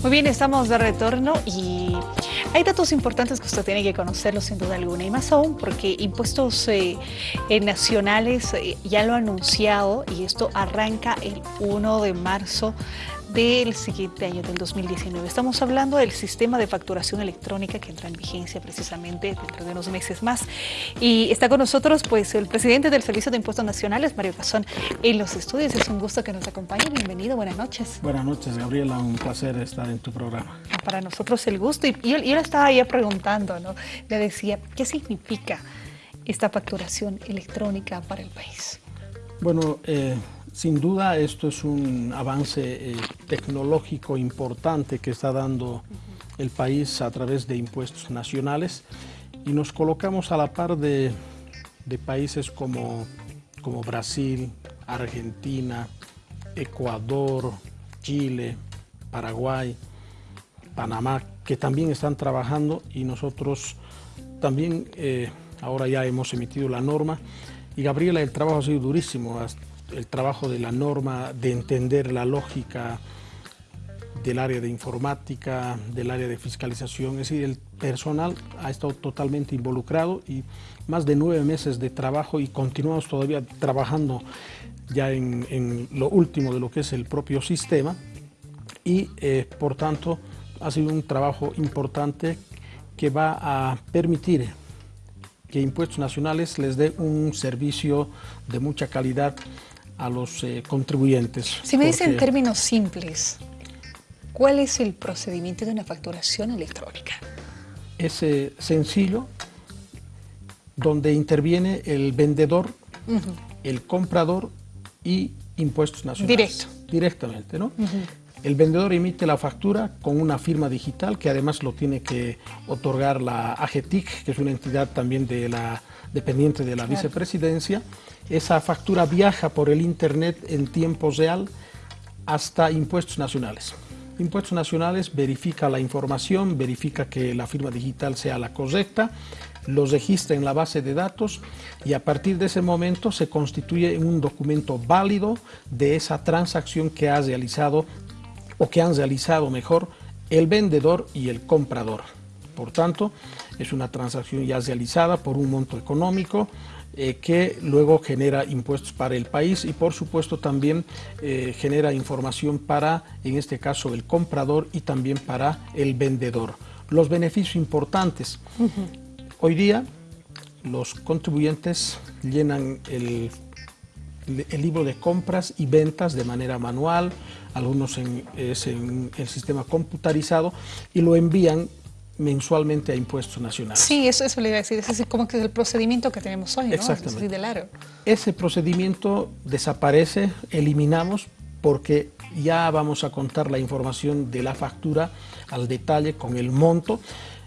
Muy bien, estamos de retorno y hay datos importantes que usted tiene que conocerlos sin duda alguna y más aún porque impuestos eh, eh, nacionales eh, ya lo ha anunciado y esto arranca el 1 de marzo del siguiente año, del 2019. Estamos hablando del sistema de facturación electrónica que entra en vigencia precisamente dentro de unos meses más. Y está con nosotros pues el presidente del Servicio de Impuestos Nacionales, Mario Cazón, en los estudios. Es un gusto que nos acompañe. Bienvenido, buenas noches. Buenas noches, Gabriela. Un placer estar en tu programa. Para nosotros el gusto. Y yo, yo le estaba ya preguntando, ¿no? Le decía, ¿qué significa esta facturación electrónica para el país? Bueno, eh, sin duda esto es un avance eh, tecnológico importante que está dando el país a través de impuestos nacionales. Y nos colocamos a la par de, países como, como Brasil, Argentina, Ecuador, Chile, Paraguay, Panamá, que también están trabajando. Y nosotros también eh, ahora ya hemos emitido la norma. Y Gabriela, el trabajo ha sido durísimo el trabajo de la norma, de entender la lógica del área de informática, del área de fiscalización, es decir, el personal ha estado totalmente involucrado y más de nueve meses de trabajo y continuamos todavía trabajando ya en, lo último de lo que es el propio sistema. Y eh, por tanto ha sido un trabajo importante que va a permitir que Impuestos Nacionales les dé un servicio de mucha calidad a los eh, contribuyentes. Si me dicen en términos simples, ¿cuál es el procedimiento de una facturación electrónica? Es eh, sencillo, donde interviene el vendedor, el comprador y impuestos nacionales. Directo. Directamente, ¿no? El vendedor emite la factura con una firma digital que además lo tiene que otorgar la AGETIC, que es una entidad también de la, dependiente de la vicepresidencia. Esa factura viaja por el Internet en tiempo real hasta impuestos nacionales. Impuestos Nacionales verifica la información, verifica que la firma digital sea la correcta, lo registra en la base de datos y a partir de ese momento se constituye un documento válido de esa transacción que ha realizado o que han realizado mejor el vendedor y el comprador. Por tanto, es una transacción ya realizada por un monto económico eh, que luego genera impuestos para el país y por supuesto también eh, genera información para, en este caso, el comprador y también para el vendedor. Los beneficios importantes. Hoy día los contribuyentes llenan el el libro de compras y ventas de manera manual, algunos en, es en el sistema computarizado y lo envían mensualmente a impuestos nacionales. Sí, eso, eso le iba a decir, ese es como que el procedimiento que tenemos hoy, ¿no? Exactamente. del Ese procedimiento desaparece, eliminamos, porque ya vamos a contar la información de la factura al detalle con el monto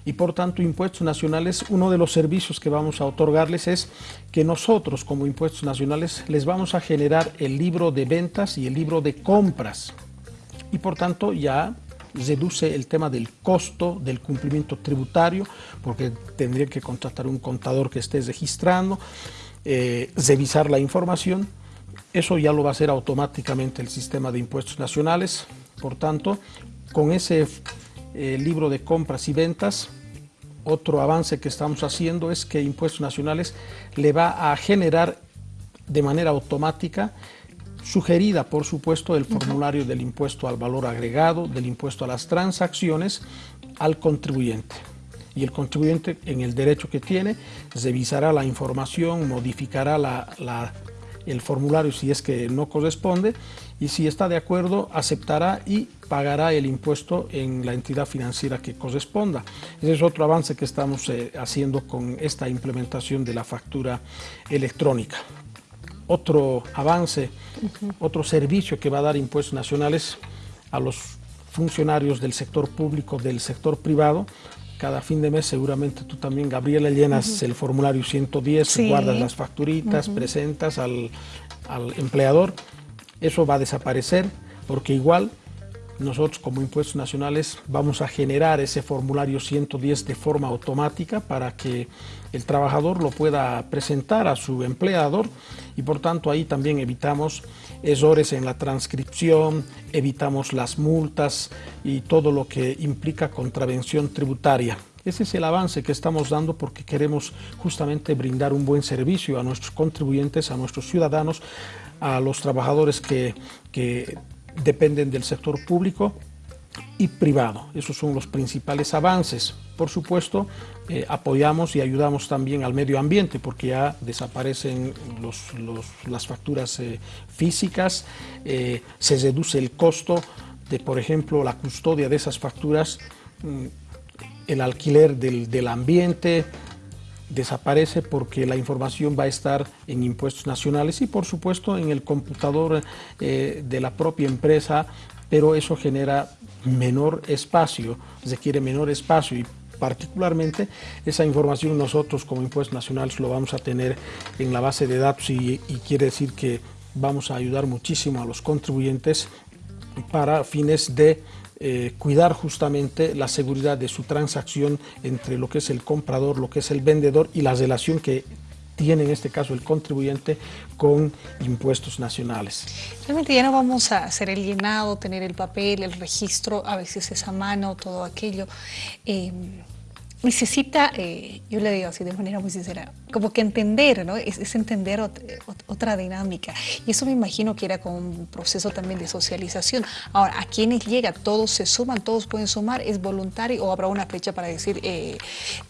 y por tanto Impuestos Nacionales, uno de los servicios que vamos a otorgarles es que nosotros como Impuestos Nacionales les vamos a generar el libro de ventas y el libro de compras y por tanto ya reduce el tema del costo del cumplimiento tributario porque tendría que contratar un contador que esté registrando, eh, revisar la información, eso ya lo va a hacer automáticamente el sistema de impuestos nacionales, por tanto con ese eh, libro de compras y ventas, otro avance que estamos haciendo es que Impuestos Nacionales le va a generar de manera automática, sugerida por supuesto, el formulario del impuesto al valor agregado, del impuesto a las transacciones, al contribuyente. Y el contribuyente, en el derecho que tiene, revisará la información, modificará la el formulario si es que no corresponde y si está de acuerdo aceptará y pagará el impuesto en la entidad financiera que corresponda. Ese es otro avance que estamos eh, haciendo con esta implementación de la factura electrónica. Otro avance, otro servicio que va a dar impuestos nacionales a los funcionarios del sector público, del sector privado, cada fin de mes seguramente tú también, Gabriela, llenas el formulario 110, guardas las facturitas, presentas al, empleador. Eso va a desaparecer porque igual nosotros como impuestos nacionales vamos a generar ese formulario 110 de forma automática para que el trabajador lo pueda presentar a su empleador y por tanto ahí también evitamos errores en la transcripción, evitamos las multas y todo lo que implica contravención tributaria. Ese es el avance que estamos dando porque queremos justamente brindar un buen servicio a nuestros contribuyentes, a nuestros ciudadanos, a los trabajadores que, que dependen del sector público y privado. Esos son los principales avances. Por supuesto, eh, apoyamos y ayudamos también al medio ambiente porque ya desaparecen las facturas eh, físicas, eh, se reduce el costo de, por ejemplo, la custodia de esas facturas, mm, el alquiler del, del ambiente, desaparece porque la información va a estar en impuestos nacionales y por supuesto en el computador eh, de la propia empresa, pero eso genera menor espacio, requiere menor espacio y particularmente esa información nosotros como impuestos nacionales lo vamos a tener en la base de datos y, y quiere decir que vamos a ayudar muchísimo a los contribuyentes para fines de eh, cuidar justamente la seguridad de su transacción entre lo que es el comprador, lo que es el vendedor y la relación que tiene en este caso el contribuyente con impuestos nacionales. Realmente ya no vamos a hacer el llenado, tener el papel, el registro, a veces es a mano, todo aquello. Eh, necesita, eh, yo le digo así de manera muy sincera, como que entender, ¿no? Es, entender otra dinámica. Y eso me imagino que era como un proceso también de socialización. Ahora, a quienes llega, todos se suman, todos pueden sumar, es voluntario o habrá una fecha para decir eh,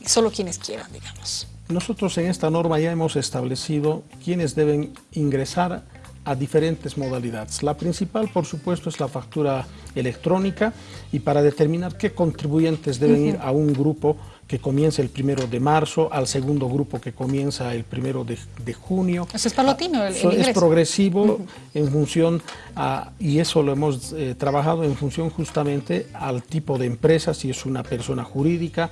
solo quienes quieran, digamos. Nosotros en esta norma ya hemos establecido quienes deben ingresar a diferentes modalidades. La principal, por supuesto, es la factura electrónica y para determinar qué contribuyentes deben ir a un grupo que comienza el primero de marzo, al segundo grupo que comienza el primero de, junio. Eso es palotino el, Es progresivo en función, y eso lo hemos eh, trabajado en función justamente al tipo de empresa, si es una persona jurídica,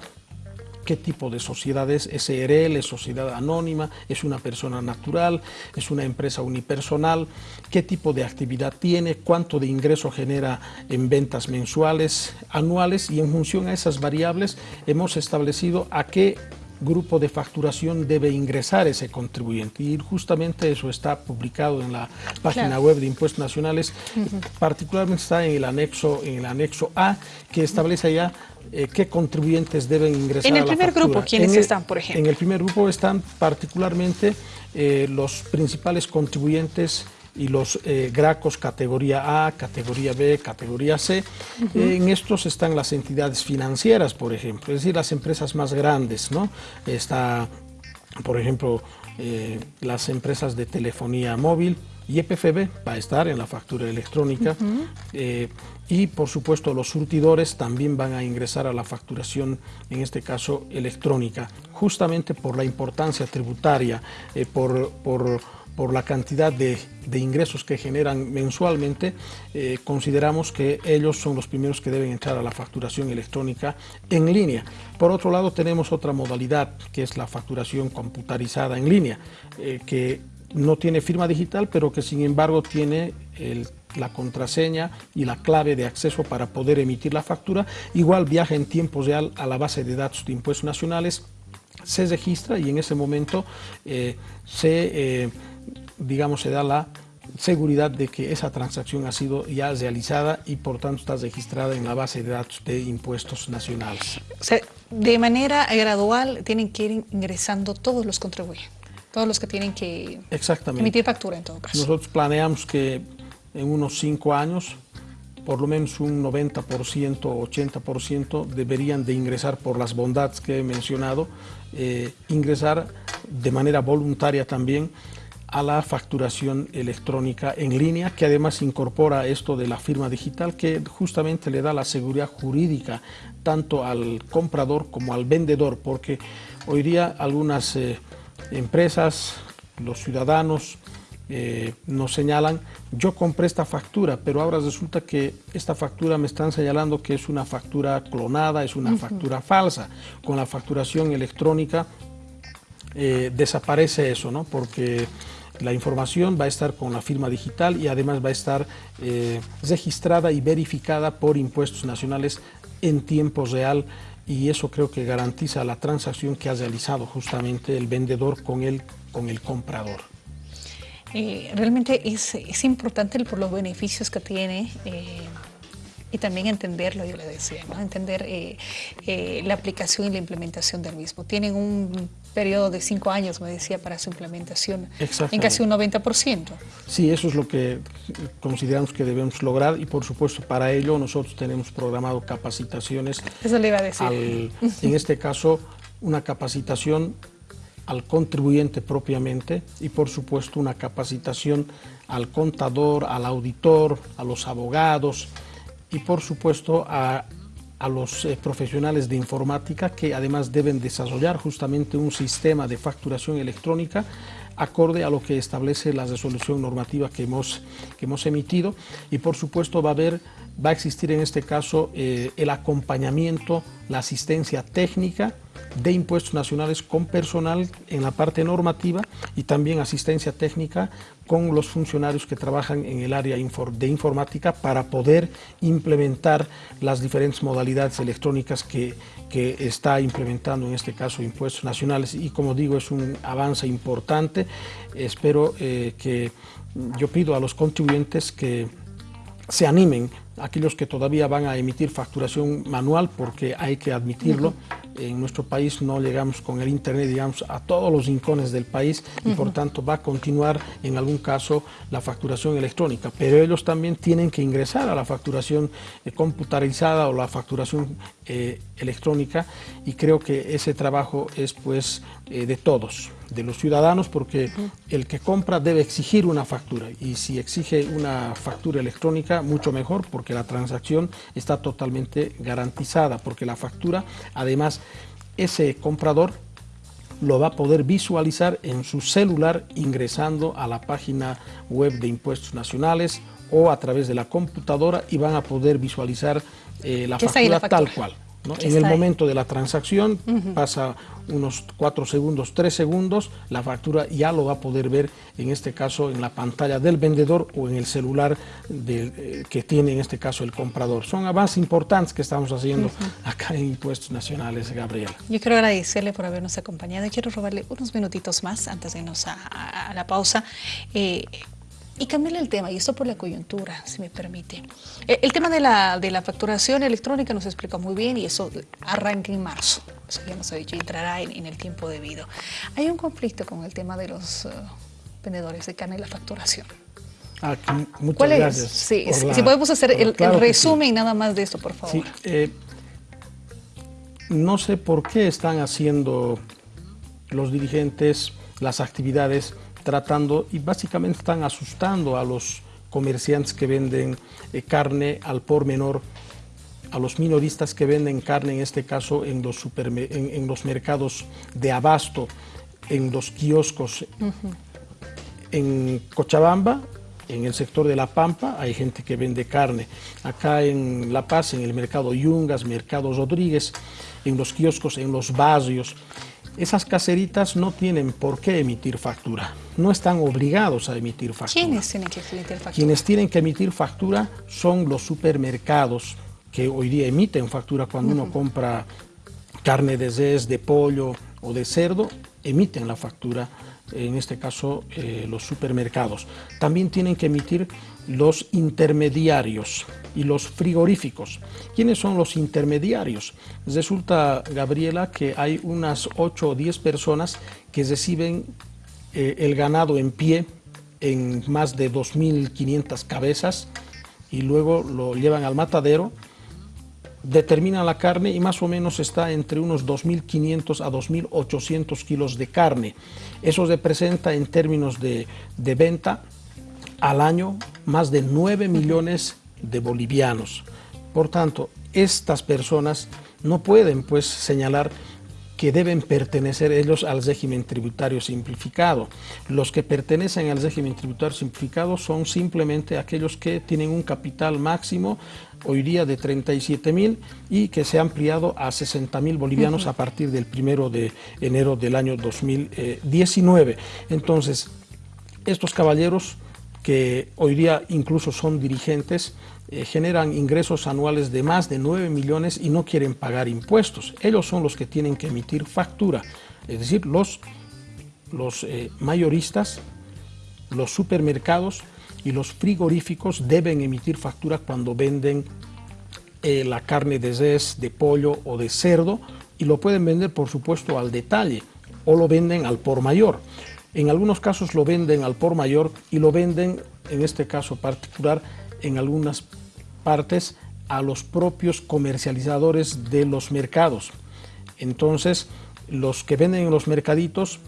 qué tipo de sociedad es, SRL, es sociedad anónima, es una persona natural, es una empresa unipersonal, qué tipo de actividad tiene, cuánto de ingreso genera en ventas mensuales, anuales y en función a esas variables hemos establecido a qué grupo de facturación debe ingresar ese contribuyente. Y justamente eso está publicado en la página web de Impuestos Nacionales, particularmente está en el, anexo, en el anexo A, que establece ya eh, qué contribuyentes deben ingresar En el primer grupo, ¿quiénes están, por ejemplo? En el primer grupo están particularmente eh, los principales contribuyentes y los eh, GRACOS categoría A, categoría B, categoría C. en estos están las entidades financieras, por ejemplo, es decir, las empresas más grandes, ¿no? Está, por ejemplo, las empresas de telefonía móvil, y EPFB va a estar en la factura electrónica eh, y por supuesto los surtidores también van a ingresar a la facturación, en este caso electrónica, justamente por la importancia tributaria, eh, por, por, la cantidad de, ingresos que generan mensualmente, eh, consideramos que ellos son los primeros que deben entrar a la facturación electrónica en línea. Por otro lado, tenemos otra modalidad, que es la facturación computarizada en línea, que no tiene firma digital, pero que sin embargo tiene la contraseña y la clave de acceso para poder emitir la factura. Igual viaja en tiempo real a la base de datos de impuestos nacionales, se registra y en ese momento eh, se, eh, digamos, se da la seguridad de que esa transacción ha sido ya realizada y por tanto está registrada en la base de datos de impuestos nacionales. de manera gradual tienen que ir ingresando todos los contribuyentes todos los que tienen que emitir factura en todo caso. Nosotros planeamos que en unos cinco años por lo menos un 90% o 80% deberían de ingresar por las bondades que he mencionado, eh, ingresar de manera voluntaria también a la facturación electrónica en línea, que además incorpora esto de la firma digital, que justamente le da la seguridad jurídica tanto al comprador como al vendedor, porque hoy día algunas... Eh, empresas, los ciudadanos eh, nos señalan, yo compré esta factura, pero ahora resulta que esta factura me están señalando que es una factura clonada, es una factura falsa. Con la facturación electrónica eh, desaparece eso, ¿no? Porque La información va a estar con la firma digital y además va a estar eh, registrada y verificada por impuestos nacionales en tiempo real y eso creo que garantiza la transacción que ha realizado justamente el vendedor con el, con el comprador. Eh, realmente es, es, importante por los beneficios que tiene eh, y también entenderlo, yo le decía, ¿no? entender eh, eh, la aplicación y la implementación del mismo. Tienen un periodo de cinco años, me decía, para su implementación, en casi un 90%. Sí, eso es lo que consideramos que debemos lograr y por supuesto para ello nosotros tenemos programado capacitaciones. Eso le iba a decir. en este caso, una capacitación al contribuyente propiamente y por supuesto una capacitación al contador, al auditor, a los abogados, y por supuesto a, los eh, profesionales de informática que además deben desarrollar justamente un sistema de facturación electrónica acorde a lo que establece la resolución normativa que hemos, que hemos emitido. Y por supuesto va a haber va a existir en este caso eh, el acompañamiento, la asistencia técnica de impuestos nacionales con personal en la parte normativa y también asistencia técnica con los funcionarios que trabajan en el área de informática para poder implementar las diferentes modalidades electrónicas que, que está implementando en este caso impuestos nacionales y como digo es un avance importante. Espero eh, que yo pido a los contribuyentes que se animen aquellos que todavía van a emitir facturación manual porque hay que admitirlo, en nuestro país no llegamos con el Internet, digamos, a todos los rincones del país y por tanto va a continuar en algún caso la facturación electrónica, pero ellos también tienen que ingresar a la facturación eh, computarizada o la facturación eh, electrónica y creo que ese trabajo es pues eh, de todos, de los ciudadanos, porque el que compra debe exigir una factura. Y si exige una factura electrónica, mucho mejor porque la transacción está totalmente garantizada, porque la factura además ese comprador lo va a poder visualizar en su celular ingresando a la página web de impuestos nacionales o a través de la computadora y van a poder visualizar eh, la, factura tal cual. En el momento de la transacción pasa unos 4 segundos, 3 segundos, la factura ya lo va a poder ver en este caso en la pantalla del vendedor o en el celular eh, que tiene en este caso el comprador. Son avances importantes que estamos haciendo acá en Impuestos Nacionales, Gabriela. Yo quiero agradecerle por habernos acompañado y quiero robarle unos minutitos más antes de irnos a, la pausa. Eh, y cambiarle el tema, y esto por la coyuntura, si me permite. Eh, el, tema de la, de la, facturación electrónica nos explica muy bien y eso arranca en marzo. Eso ya nos ha dicho, entrará en, el tiempo debido. Hay un conflicto con el tema de los eh, vendedores de carne y la facturación. Aquí, ah, muchas ¿Cuál gracias es? Sí, si podemos hacer el, resumen nada más de esto, por favor. Sí, eh, no sé por qué están haciendo los dirigentes las actividades tratando y básicamente están asustando a los comerciantes que venden eh, carne al por menor, a los minoristas que venden carne, en este caso en los, en, los mercados de abasto, en los kioscos. En Cochabamba, en el sector de La Pampa, hay gente que vende carne. Acá en La Paz, en el mercado Yungas, mercado Rodríguez, en los kioscos, en los barrios. Esas caseritas no tienen por qué emitir factura, no están obligados a emitir factura. ¿Quiénes tienen que emitir factura? Quienes tienen que emitir factura son los supermercados que hoy día emiten factura cuando uno compra carne de res, de pollo o de cerdo, emiten la factura, en este caso eh, los supermercados. También tienen que emitir los intermediarios y los frigoríficos. ¿Quiénes son los intermediarios? Resulta, Gabriela, que hay unas 8 o 10 personas que reciben eh, el ganado en pie en más de 2.500 cabezas y luego lo llevan al matadero, determinan la carne y más o menos está entre unos 2.500 a 2.800 kilos de carne. Eso representa en términos de, de venta al año más de 9 millones de bolivianos. Por tanto, estas personas no pueden pues señalar que deben pertenecer ellos al régimen tributario simplificado. Los que pertenecen al régimen tributario simplificado son simplemente aquellos que tienen un capital máximo hoy día de 37 mil y que se ha ampliado a 60 mil bolivianos a partir del primero de enero del año 2019. Entonces, estos caballeros que hoy día incluso son dirigentes, eh, generan ingresos anuales de más de 9 millones y no quieren pagar impuestos. Ellos son los que tienen que emitir factura, es decir, los, eh, mayoristas, los supermercados y los frigoríficos deben emitir factura cuando venden eh, la carne de res, de pollo o de cerdo y lo pueden vender por supuesto al detalle o lo venden al por mayor. En algunos casos lo venden al por mayor y lo venden, en este caso particular, en algunas partes a los propios comercializadores de los mercados. Entonces, los que venden en los mercaditos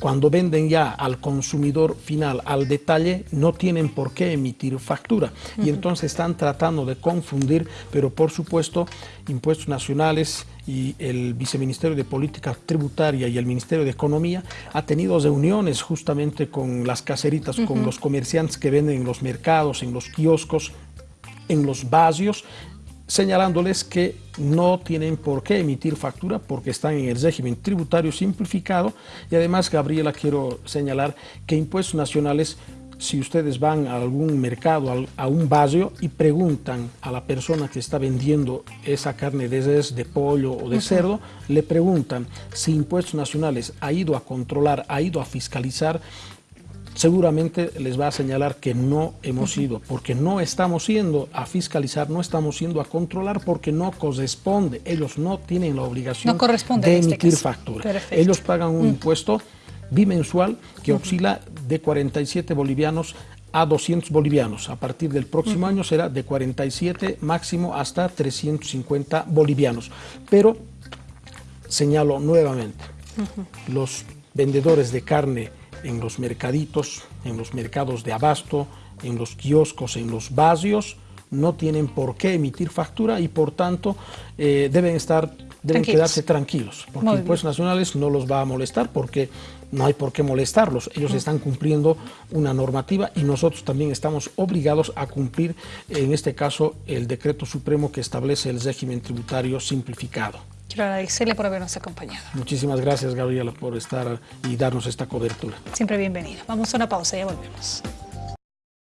cuando venden ya al consumidor final, al detalle, no tienen por qué emitir factura. Y entonces están tratando de confundir, pero por supuesto, impuestos nacionales y el Viceministerio de Política Tributaria y el Ministerio de Economía ha tenido reuniones justamente con las caseritas, con los comerciantes que venden en los mercados, en los kioscos, en los vasios, señalándoles que no tienen por qué emitir factura porque están en el régimen tributario simplificado. Y además, Gabriela, quiero señalar que impuestos nacionales si ustedes van a algún mercado, a un barrio y preguntan a la persona que está vendiendo esa carne de res, de pollo o de cerdo, le preguntan si Impuestos Nacionales ha ido a controlar, ha ido a fiscalizar seguramente les va a señalar que no hemos ido, porque no estamos yendo a fiscalizar, no estamos yendo a controlar, porque no corresponde. Ellos no tienen la obligación de este emitir factura. Ellos pagan un mm. impuesto bimensual que oscila de 47 bolivianos a 200 bolivianos. A partir del próximo año será de 47 máximo hasta 350 bolivianos. Pero señalo nuevamente, los vendedores de carne en los mercaditos, en los mercados de abasto, en los kioscos, en los barrios, no tienen por qué emitir factura y por tanto eh, deben estar deben quedarse tranquilos, porque impuestos nacionales no los va a molestar porque no hay por qué molestarlos. Ellos están cumpliendo una normativa y nosotros también estamos obligados a cumplir, en este caso, el decreto supremo que establece el régimen tributario simplificado. Quiero agradecerle por habernos acompañado. Muchísimas gracias, Gabriela, por estar y darnos esta cobertura. Siempre bienvenida. Vamos a una pausa y ya volvemos.